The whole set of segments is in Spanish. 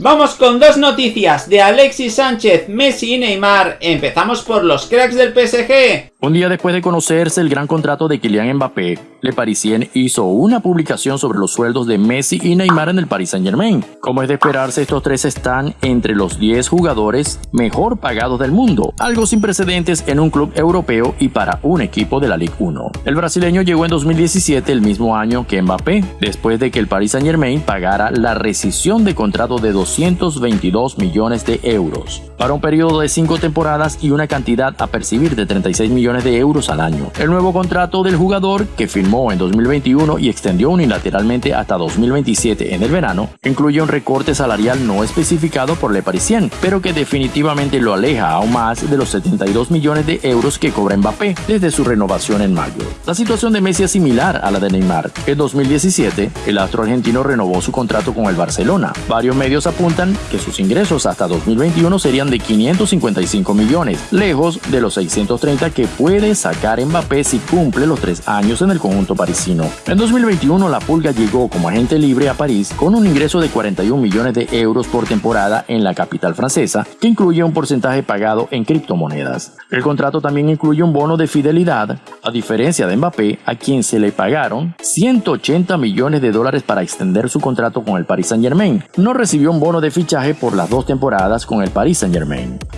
Vamos con dos noticias de Alexis Sánchez, Messi y Neymar. Empezamos por los cracks del PSG. Un día después de conocerse el gran contrato de Kylian Mbappé, Le Parisien hizo una publicación sobre los sueldos de Messi y Neymar en el Paris Saint Germain. Como es de esperarse, estos tres están entre los 10 jugadores mejor pagados del mundo, algo sin precedentes en un club europeo y para un equipo de la Ligue 1. El brasileño llegó en 2017, el mismo año que Mbappé, después de que el Paris Saint Germain pagara la rescisión de contrato de 222 millones de euros, para un periodo de 5 temporadas y una cantidad a percibir de 36 millones de euros al año. El nuevo contrato del jugador, que firmó en 2021 y extendió unilateralmente hasta 2027 en el verano, incluye un recorte salarial no especificado por Le Parisien, pero que definitivamente lo aleja aún más de los 72 millones de euros que cobra Mbappé desde su renovación en mayo. La situación de Messi es similar a la de Neymar. En 2017, el astro argentino renovó su contrato con el Barcelona. Varios medios apuntan que sus ingresos hasta 2021 serían de 555 millones, lejos de los 630 que puede sacar Mbappé si cumple los tres años en el conjunto parisino. En 2021 la Pulga llegó como agente libre a París con un ingreso de 41 millones de euros por temporada en la capital francesa, que incluye un porcentaje pagado en criptomonedas. El contrato también incluye un bono de fidelidad, a diferencia de Mbappé, a quien se le pagaron 180 millones de dólares para extender su contrato con el Paris Saint Germain. No recibió un bono de fichaje por las dos temporadas con el Paris Saint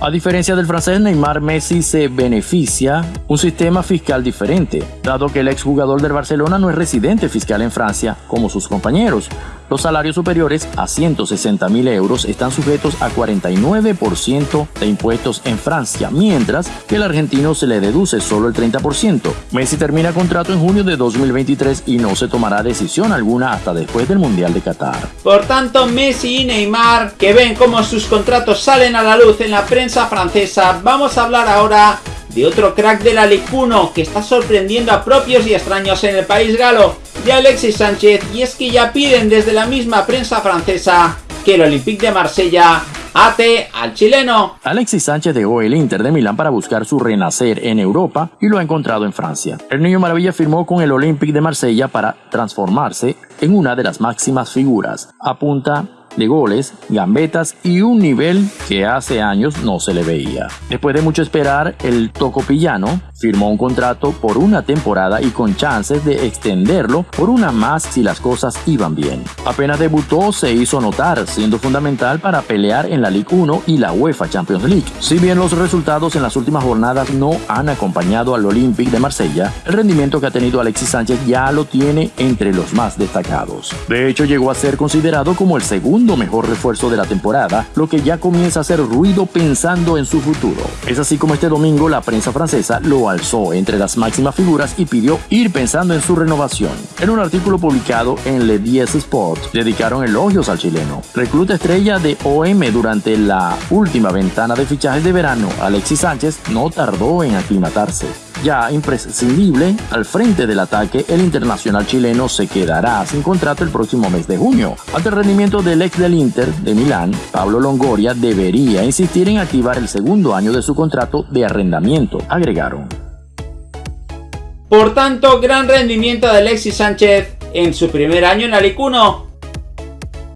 A diferencia del francés Neymar, Messi se beneficia un sistema fiscal diferente, dado que el exjugador del Barcelona no es residente fiscal en Francia como sus compañeros. Los salarios superiores a 160 mil euros están sujetos a 49% de impuestos en Francia, mientras que el argentino se le deduce solo el 30%. Messi termina contrato en junio de 2023 y no se tomará decisión alguna hasta después del Mundial de Qatar. Por tanto, Messi y Neymar, que ven cómo sus contratos salen a la luz en la prensa francesa, vamos a hablar ahora de otro crack de la Ligue 1 que está sorprendiendo a propios y extraños en el país galo, de Alexis Sánchez, y es que ya piden desde la misma prensa francesa que el Olympique de Marsella ate al chileno. Alexis Sánchez dejó el Inter de Milán para buscar su renacer en Europa y lo ha encontrado en Francia. El niño maravilla firmó con el Olympique de Marsella para transformarse en una de las máximas figuras. Apunta de goles, gambetas y un nivel que hace años no se le veía. Después de mucho esperar, el tocopillano firmó un contrato por una temporada y con chances de extenderlo por una más si las cosas iban bien. Apenas debutó se hizo notar, siendo fundamental para pelear en la Ligue 1 y la UEFA Champions League. Si bien los resultados en las últimas jornadas no han acompañado al Olympique de Marsella, el rendimiento que ha tenido Alexis Sánchez ya lo tiene entre los más destacados. De hecho, llegó a ser considerado como el segundo mejor refuerzo de la temporada, lo que ya comienza a hacer ruido pensando en su futuro. Es así como este domingo la prensa francesa lo alzó entre las máximas figuras y pidió ir pensando en su renovación. En un artículo publicado en Le 10 Sport, dedicaron elogios al chileno. Recluta estrella de OM durante la última ventana de fichajes de verano, Alexis Sánchez no tardó en aclimatarse. Ya imprescindible, al frente del ataque, el internacional chileno se quedará sin contrato el próximo mes de junio. Ante el rendimiento del ex del Inter de Milán, Pablo Longoria debería insistir en activar el segundo año de su contrato de arrendamiento, agregaron. Por tanto, gran rendimiento de Alexis Sánchez en su primer año en 1